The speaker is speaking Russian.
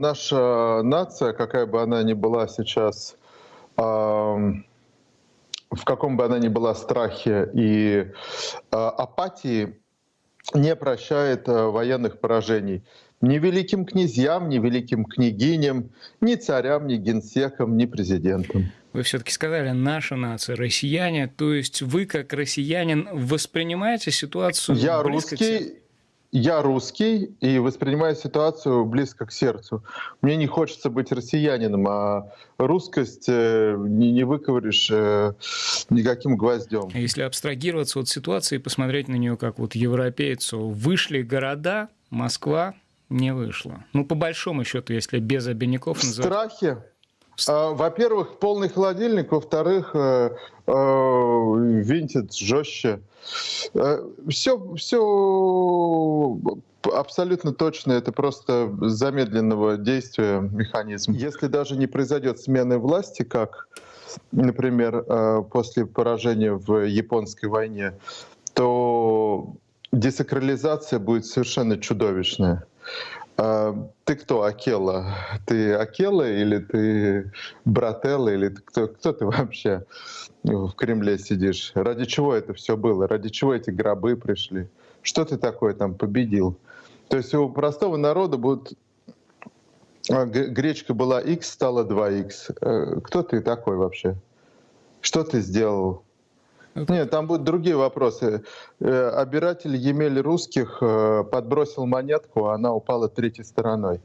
Наша нация, какая бы она ни была сейчас, в каком бы она ни была страхе и апатии, не прощает военных поражений ни великим князьям, ни великим княгиням, ни царям, ни генсекам, ни президентам. Вы все-таки сказали «наша нация», «россияне», то есть вы, как россиянин, воспринимаете ситуацию Я русский, я русский и воспринимаю ситуацию близко к сердцу. Мне не хочется быть россиянином, а русскость э, не, не выковыришь э, никаким гвоздем. Если абстрагироваться от ситуации и посмотреть на нее как вот европейцу, вышли города, Москва не вышло. Ну, по большому счету, если без обиняков... Называть... страхе. А, во-первых, полный холодильник, во-вторых, э, винтит жестче. Все, все абсолютно точно, это просто замедленного действия механизм. Если даже не произойдет смены власти, как, например, э, после поражения в японской войне, то десакрализация будет совершенно чудовищная. А, ты кто, Акела? Ты Акела или ты Брателла, или ты кто, кто ты вообще в Кремле сидишь? Ради чего это все было? Ради чего эти гробы пришли? Что ты такое там победил? То есть у простого народа будет а, гречка была X, стала 2X. Э, кто ты такой вообще? Что ты сделал? Нет, там будут другие вопросы. Э, обиратель Емель русских э, подбросил монетку, а она упала третьей стороной.